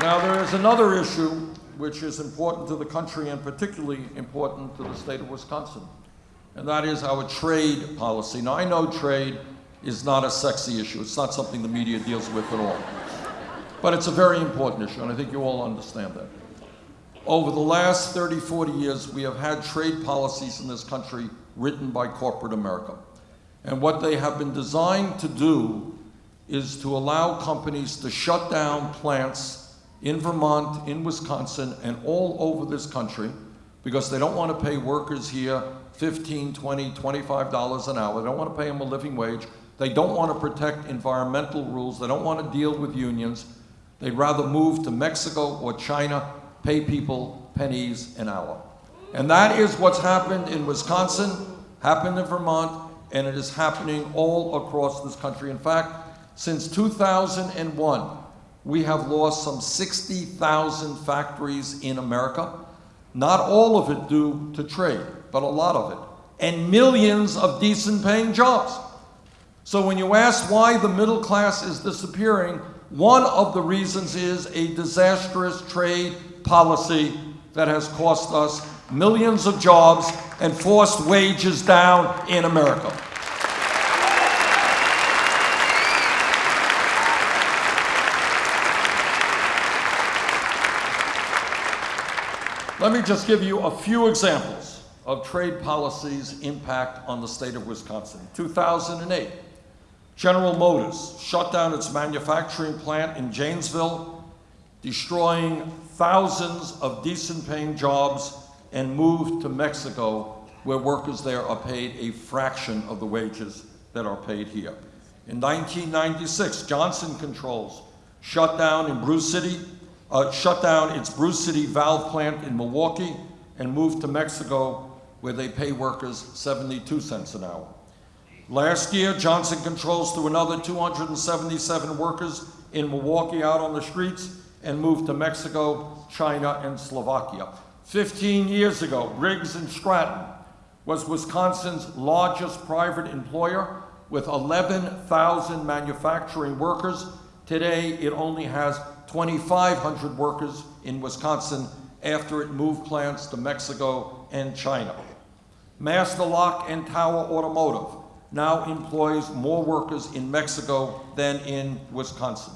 Now, there is another issue which is important to the country and particularly important to the state of Wisconsin, and that is our trade policy. Now, I know trade is not a sexy issue. It's not something the media deals with at all. But it's a very important issue, and I think you all understand that. Over the last 30, 40 years, we have had trade policies in this country written by corporate America. And what they have been designed to do is to allow companies to shut down plants in Vermont, in Wisconsin, and all over this country because they don't want to pay workers here 15, 20, 25 dollars an hour. They don't want to pay them a living wage. They don't want to protect environmental rules. They don't want to deal with unions. They'd rather move to Mexico or China, pay people pennies an hour. And that is what's happened in Wisconsin, happened in Vermont, and it is happening all across this country. In fact, since 2001, we have lost some 60,000 factories in America. Not all of it due to trade, but a lot of it. And millions of decent paying jobs. So when you ask why the middle class is disappearing, one of the reasons is a disastrous trade policy that has cost us millions of jobs and forced wages down in America. Let me just give you a few examples of trade policy's impact on the state of Wisconsin. 2008, General Motors shut down its manufacturing plant in Janesville, destroying thousands of decent paying jobs and moved to Mexico where workers there are paid a fraction of the wages that are paid here. In 1996, Johnson Controls shut down in Bruce City, uh, shut down its Bruce City valve plant in Milwaukee and moved to Mexico where they pay workers 72 cents an hour. Last year, Johnson Controls threw another 277 workers in Milwaukee out on the streets and moved to Mexico, China, and Slovakia. 15 years ago, Briggs and Stratton was Wisconsin's largest private employer with 11,000 manufacturing workers. Today, it only has 2,500 workers in Wisconsin after it moved plants to Mexico and China. Master Lock and Tower Automotive now employs more workers in Mexico than in Wisconsin.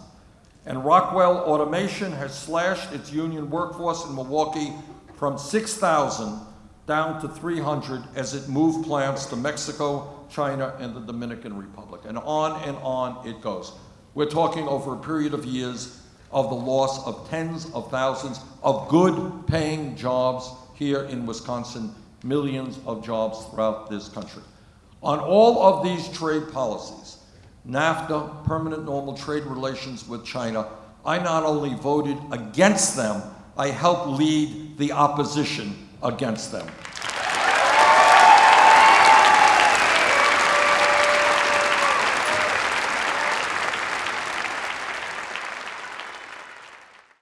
And Rockwell Automation has slashed its union workforce in Milwaukee from 6,000 down to 300 as it moved plants to Mexico, China, and the Dominican Republic. And on and on it goes. We're talking over a period of years of the loss of tens of thousands of good paying jobs here in Wisconsin, millions of jobs throughout this country. On all of these trade policies, NAFTA, permanent normal trade relations with China, I not only voted against them, I helped lead the opposition against them.